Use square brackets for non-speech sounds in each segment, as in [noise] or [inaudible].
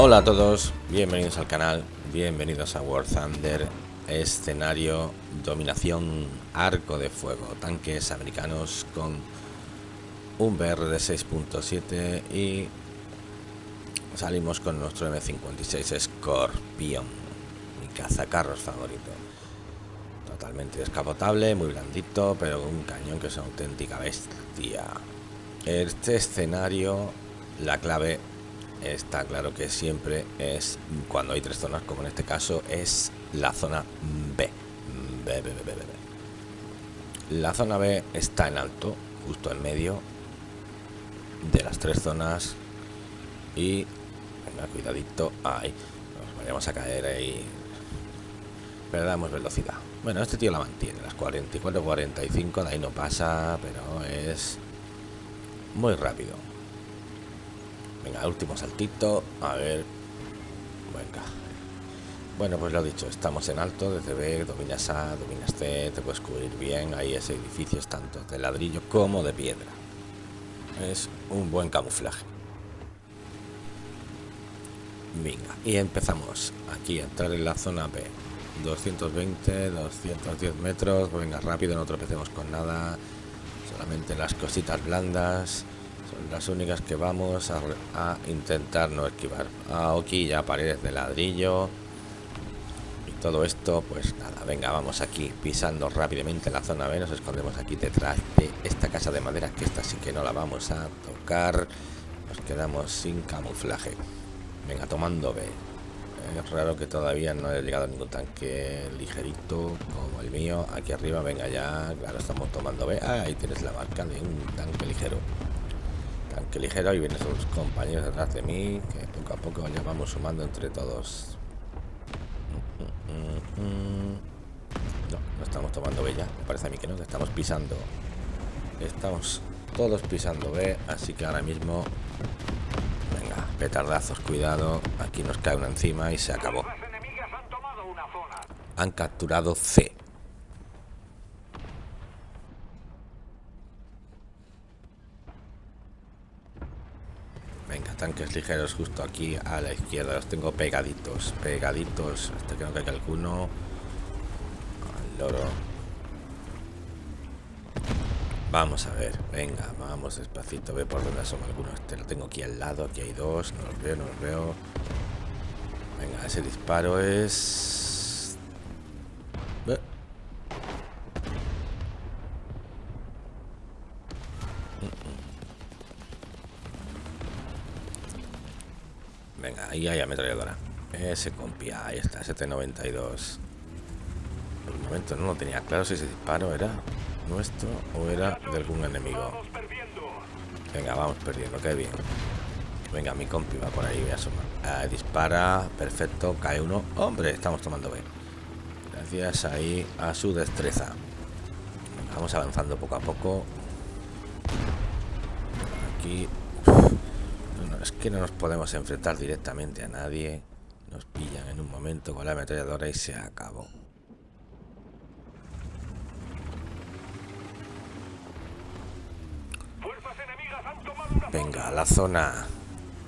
Hola a todos, bienvenidos al canal, bienvenidos a War Thunder, escenario, dominación, arco de fuego, tanques americanos con un BR de 6.7 y salimos con nuestro M56 Scorpion, mi cazacarros favorito. Totalmente descapotable, muy blandito, pero un cañón que es una auténtica bestia. Este escenario, la clave está claro que siempre es, cuando hay tres zonas, como en este caso, es la zona B. B, B, B. La zona B está en alto, justo en medio de las tres zonas. Y, cuidadito, ahí, nos vayamos a caer ahí. Perdamos velocidad. Bueno, este tío la mantiene, las 44, 45, de ahí no pasa, pero es muy rápido. Venga, último saltito. A ver. Venga. Bueno, pues lo dicho, estamos en alto, desde B, dominas A, dominas C, te puedes cubrir bien. Ahí ese edificio es tanto de ladrillo como de piedra. Es un buen camuflaje. Venga, y empezamos aquí a entrar en la zona B. 220, 210 metros. Venga, rápido, no tropecemos con nada. Solamente las cositas blandas las únicas que vamos a, intentar no esquivar. Aquí ya paredes de ladrillo. Y todo esto, pues nada, venga, vamos aquí pisando rápidamente la zona B. Nos escondemos aquí detrás de esta casa de madera, que esta sí que no la vamos a tocar. Nos quedamos sin camuflaje. Venga, tomando B. Es raro que todavía no haya llegado ningún tanque ligerito como el mío. Aquí arriba, venga ya. Claro, estamos tomando B. Ah, ahí tienes la marca de un tanque ligero que ligero y vienen sus compañeros detrás de mí que poco a poco ya vamos sumando entre todos. No, no estamos tomando B ya. Me parece a mí que no, que estamos pisando. Estamos todos pisando B así que ahora mismo venga, petardazos, cuidado. Aquí nos cae una encima y se acabó. Han capturado C tanques ligeros justo aquí a la izquierda. Los tengo pegaditos, pegaditos. Hasta que no caiga alguno. Al loro. Vamos a ver, venga, vamos despacito, ve por dónde son algunos. Este lo tengo aquí al lado, aquí hay dos, no los veo, no los veo. Venga, ese disparo es ahí hay ametralladora. Ese compi, ahí está, 792. Por el momento no lo tenía claro si ese disparo era nuestro o era de algún enemigo. Venga, vamos perdiendo, qué bien. Venga, mi compi va por ahí, voy a. Ah, dispara, perfecto, cae uno. Hombre, estamos tomando B. Gracias ahí a su destreza. Vamos avanzando poco a poco. Aquí es que no nos podemos enfrentar directamente a nadie. Nos pillan en un momento con la ametralladora y se acabó. Venga, la zona...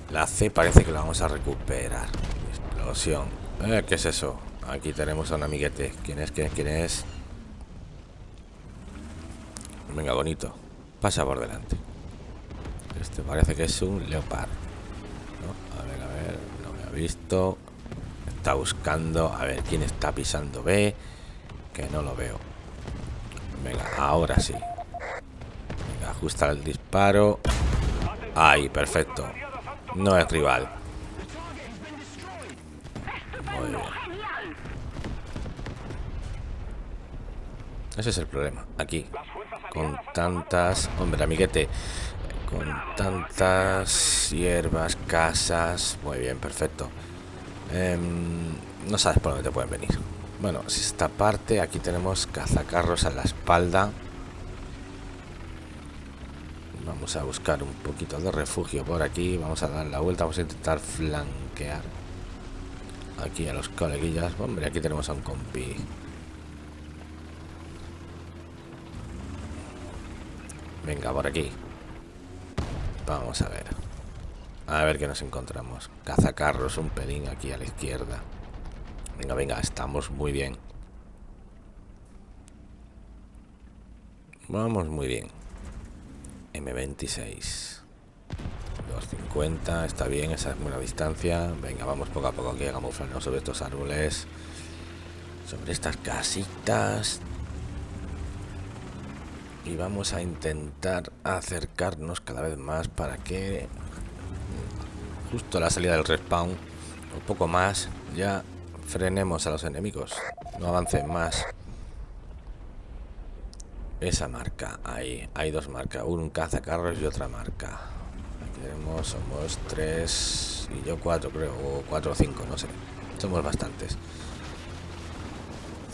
La C parece que la vamos a recuperar. Explosión. Eh, ¿Qué es eso? Aquí tenemos a un amiguete. ¿Quién es? ¿Quién es? ¿Quién es? Venga, bonito. Pasa por delante. Este parece que es un leopard. A ver, a ver, no me ha visto. Está buscando. A ver, ¿quién está pisando B? Que no lo veo. Venga, ahora sí. Ajusta el disparo. Ahí, perfecto. No es rival. Muy bien. Ese es el problema. Aquí. Con tantas... Hombre, amiguete con tantas hierbas, casas. Muy bien, perfecto. Em, no sabes por dónde te pueden venir. Bueno, esta parte, aquí tenemos cazacarros a la espalda. Vamos a buscar un poquito de refugio por aquí. Vamos a dar la vuelta, vamos a intentar flanquear aquí a los coleguillas. Hombre, aquí tenemos a un compi. Venga, por aquí. Vamos a ver. A ver qué nos encontramos. Cazacarros, un pelín aquí a la izquierda. Venga, venga, estamos muy bien. Vamos muy bien. M26. 250, está bien, esa es buena distancia. Venga, vamos poco a poco aquí a camuflarnos sobre estos árboles. Sobre estas casitas. Y vamos a intentar acercarnos cada vez más para que justo a la salida del respawn, un poco más, ya frenemos a los enemigos. No avancen más. Esa marca, ahí, hay dos marcas, un cazacarros y otra marca. Aquí tenemos, somos tres y yo cuatro creo, o cuatro o cinco, no sé. Somos bastantes.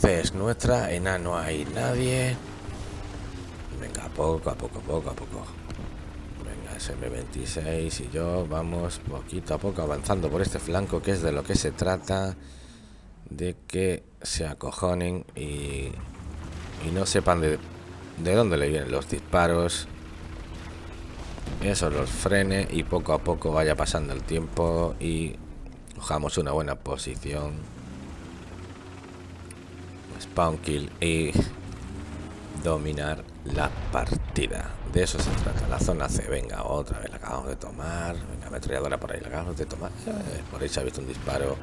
C es nuestra, en A no hay nadie. Venga, poco a poco, poco a poco. Venga, SM26 y yo vamos poquito a poco avanzando por este flanco, que es de lo que se trata. De que se acojonen y, y no sepan de de dónde le vienen los disparos. Eso los frene y poco a poco vaya pasando el tiempo y cojamos una buena posición. Spawn kill y dominar la partida. De eso se trata. La zona C. Venga, otra vez la acabamos de tomar. Venga, ametralladora por ahí la acabamos de tomar. Eh, por ahí se ha visto un disparo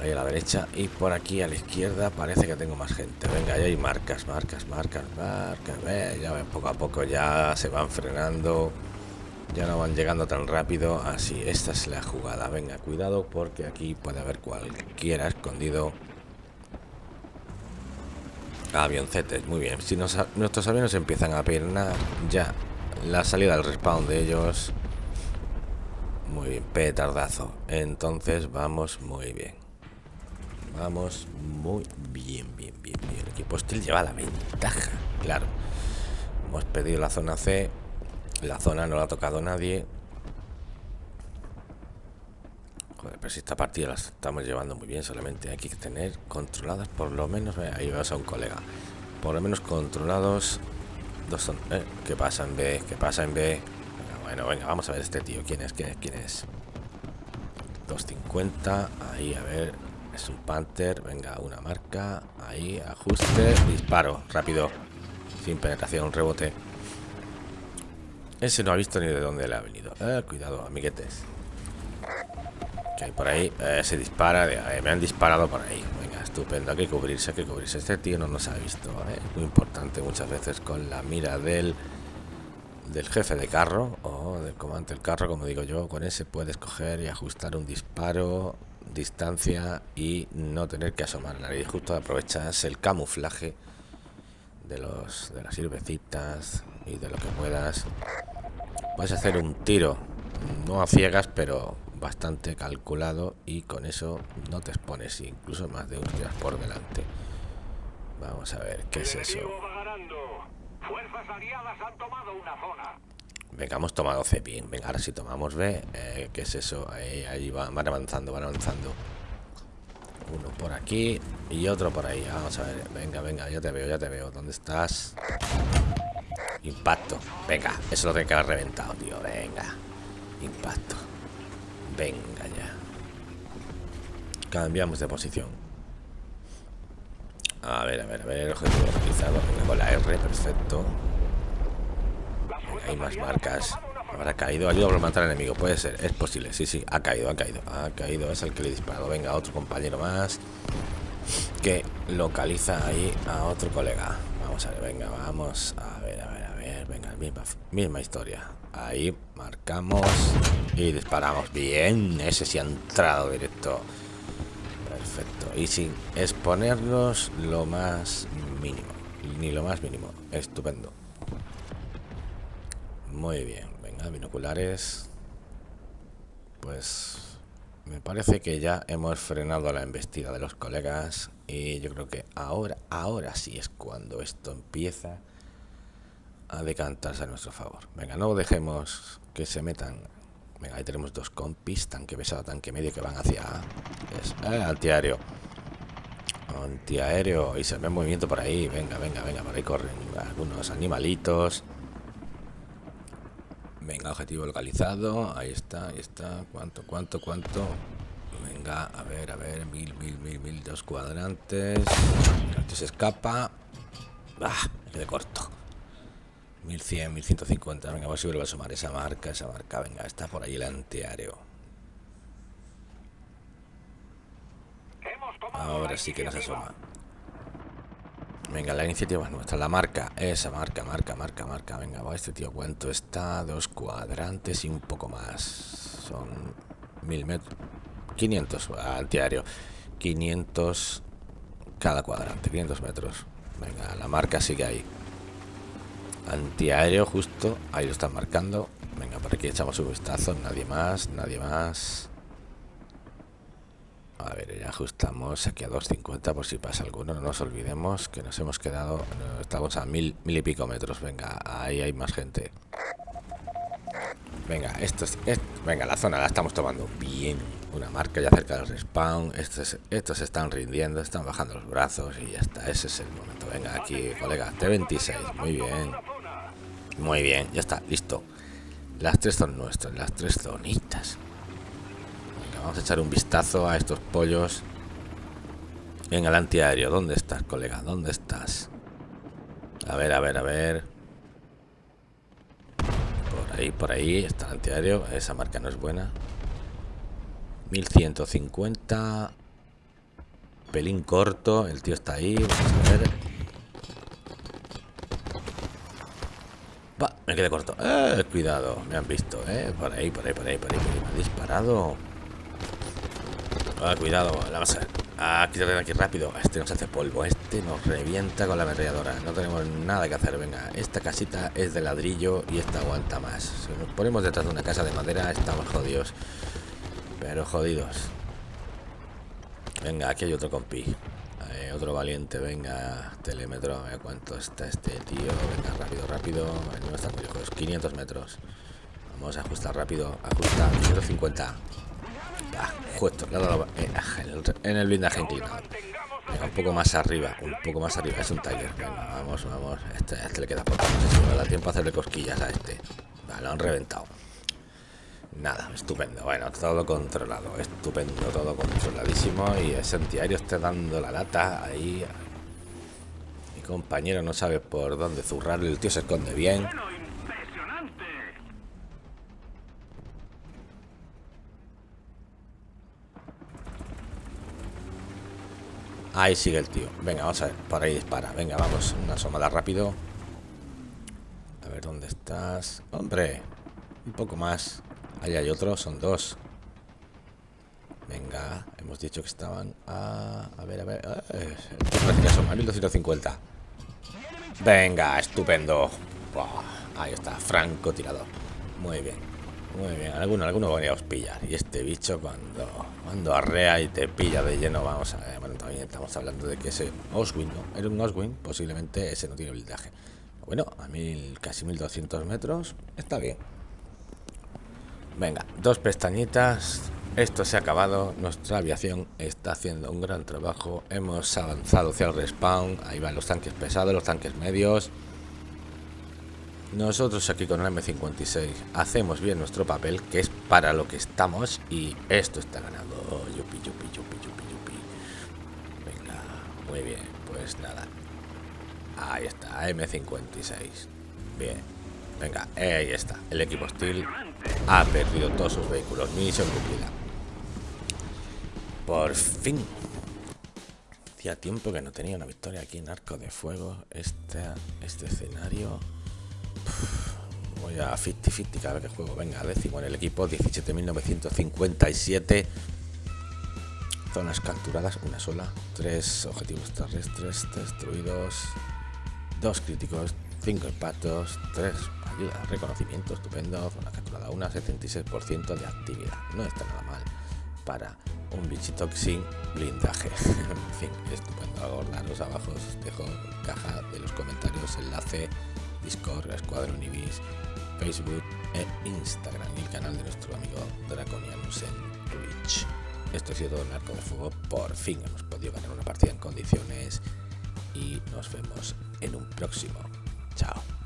ahí a la derecha y por aquí a la izquierda parece que tengo más gente venga ya hay marcas marcas marcas marcas ya ven, poco a poco ya se van frenando ya no van llegando tan rápido así esta es la jugada venga cuidado porque aquí puede haber cualquiera escondido avioncetes muy bien si nuestros aviones empiezan a piernar ya la salida del respawn de ellos muy bien petardazo entonces vamos muy bien Vamos muy bien, bien, bien, bien. El equipo hostil lleva la ventaja, claro. Hemos pedido la zona C. La zona no la ha tocado nadie. Joder, pero si esta partida la estamos llevando muy bien, solamente hay que tener controladas por lo menos. Ahí vas a un colega. Por lo menos controlados. Dos son. Eh, ¿Qué pasa en B? ¿Qué pasa en B? bueno, venga, vamos a ver este tío. ¿Quién es? ¿Quién es? ¿Quién es? 250. Ahí, a ver. Es un Panther, venga, una marca, ahí, ajuste, disparo, rápido, sin penetración, rebote. Ese no ha visto ni de dónde le ha venido. Eh, cuidado, amiguetes. Por ahí, eh, se dispara, eh, me han disparado por ahí. Venga, estupendo, hay que cubrirse, hay que cubrirse. Este tío no nos ha visto, es muy importante muchas veces con la mira del del jefe de carro o del comandante del carro, como digo yo, con ese puedes coger y ajustar un disparo distancia y no tener que asomar la nariz. Justo aprovechas el camuflaje de los de las sirvecitas y de lo que puedas. Puedes hacer un tiro, no a ciegas, pero bastante calculado y con eso no te expones incluso más de un por delante. Vamos a ver, ¿qué es eso? Venga, hemos tomado C bien. Venga, ahora si tomamos B, eh, ¿qué es eso? Ahí, van, avanzando, van avanzando. Uno por aquí y otro por ahí. Vamos a ver. Venga, venga, ya te veo, ya te veo. ¿Dónde estás? Impacto. Venga, eso lo tengo que haber reventado, tío. Venga. Impacto. Venga ya. Cambiamos de posición. A ver, a ver, a ver. Objetivo localizado. Con la R, perfecto. Hay más marcas. Habrá caído. Ayuda a matar al enemigo. Puede ser. Es posible. Sí, sí. Ha caído, ha caído. Ha caído. Es el que le he disparado. Venga, otro compañero más. Que localiza ahí a otro colega. Vamos a ver. Venga, vamos. A ver, a ver. Venga, misma, historia. Ahí marcamos y disparamos. Bien. Ese sí ha entrado directo. Perfecto. Y sin exponernos lo más mínimo. Ni lo más mínimo. Estupendo. Muy bien, venga, binoculares. Pues me parece que ya hemos frenado la embestida de los colegas y yo creo que ahora, ahora sí es cuando esto empieza a decantarse a nuestro favor. Venga, no dejemos que se metan. Venga, ahí tenemos dos compis, tanque pesado, tanque medio que van hacia es, eh, antiaéreo. Antiaéreo y se ve movimiento por ahí. Venga, venga, venga, por ahí corren algunos animalitos. Venga, objetivo localizado. Ahí está, ahí está. ¿Cuánto, cuánto, cuánto? Venga, a ver, a ver. Mil, mil, mil, mil, dos cuadrantes. Este se escapa. Ah, me quedé corto. 1100, 1150. Venga, a ver si vuelvo a sumar esa marca, esa marca. Venga, está por ahí el antiaéreo. Ahora sí que nos asoma. Venga, la iniciativa es nuestra. La marca, esa marca, marca, marca, marca. Venga, va este tío, ¿cuánto está? Dos cuadrantes y un poco más. Son mil metros. 500 antiaéreo. 500 cada cuadrante, 500 metros. Venga, la marca sigue ahí. Antiaéreo justo, ahí lo están marcando. Venga, por aquí echamos un vistazo. Nadie más, nadie más. A ver, ya ajustamos aquí a 250 por si pasa alguno. No nos olvidemos que nos hemos quedado... Estamos a mil, mil y pico metros. Venga, ahí hay más gente. Venga, esto es, venga, la zona la estamos tomando bien. Una marca ya cerca del respawn. Estos, estos están rindiendo, están bajando los brazos y ya está. Ese es el momento. Venga, aquí, colega. T26. Muy bien. Muy bien, ya está, listo. Las tres son nuestras, las tres zonitas. Vamos a echar un vistazo a estos pollos. En el antiaéreo. ¿Dónde estás, colega? ¿Dónde estás? A ver, a ver, a ver. Por ahí, por ahí está el antiaéreo. Esa marca no es buena. 1150. Pelín corto. El tío está ahí. Vamos a ver. Va, me quedé corto. Eh, cuidado, me han visto, eh. Por ahí, por ahí, por ahí, por ahí. Me han disparado. Ah, cuidado, la vas a... Ah, quítate aquí rápido. Este nos hace polvo. Este nos revienta con la ametralladora. No tenemos nada que hacer. Venga, esta casita es de ladrillo y esta aguanta más. Si nos ponemos detrás de una casa de madera, estamos jodidos. Pero jodidos. Venga, aquí hay otro compi. Otro valiente, venga, telémetro. A ver cuánto está este tío. Venga, rápido, rápido. No está lejos. 500 metros. Vamos a ajustar rápido. Ajusta. 150. Ah, justo, eh, en el blindaje inclinado. un poco más arriba, un poco más arriba. Es un Tiger. vamos, vamos. Este, este le queda poco. No sé da tiempo a hacerle cosquillas a este. Vale, lo han reventado. Nada, estupendo. Bueno, todo controlado. Estupendo, todo controladísimo. Y ese antiaéreo está dando la lata ahí. Mi compañero no sabe por dónde zurrar. El tío se esconde bien. Ahí sigue el tío. Venga, vamos a ver. Por ahí dispara. Venga, vamos. Una asomada rápido. A ver dónde estás. Hombre. Un poco más. Ahí hay otro. Son dos. Venga. Hemos dicho que estaban a... A ver, a ver. Eh, parece que asoma. 1250. Venga, estupendo. ahí está. Franco tirador. Muy bien. Muy bien, alguno, alguno os pillar. Y este bicho cuando, cuando arrea y te pilla de lleno, vamos a ver. Bueno, también estamos hablando de que ese Oswin, ¿no? Era un Oswin, posiblemente ese no tiene blindaje. Bueno, a mil, casi 1200 metros, está bien. Venga, dos pestañitas. Esto se ha acabado. Nuestra aviación está haciendo un gran trabajo. Hemos avanzado hacia el respawn. Ahí van los tanques pesados, los tanques medios. Nosotros aquí con el M56 hacemos bien nuestro papel, que es para lo que estamos, y esto está ganando. yupi, yupi, yupi, yupi, yupi. Venga, muy bien, pues nada. Ahí está, M56. Bien, venga, ahí está. El equipo hostil ha perdido todos sus vehículos. Misión cumplida. Por fin. Hacía tiempo que no tenía una victoria aquí en Arco de Fuego. Este, este escenario Voy a 50-50 cada vez que juego. Venga, décimo en el equipo, 17.957. Zonas capturadas, una sola. Tres objetivos terrestres destruidos. Dos críticos, cinco impactos, tres reconocimiento, estupendo. Zona capturada, una 76% de actividad. No está nada mal para un bichito sin blindaje. [laughs] en fin, estupendo. Acordaros abajo, os dejo caja de los comentarios, enlace Discord, Escuadrón Ibis, Facebook e Instagram y el canal de nuestro amigo Draconianus en Twitch. Esto ha sido todo el arco de fuego. Por fin hemos podido ganar una partida en condiciones y nos vemos en un próximo. Chao.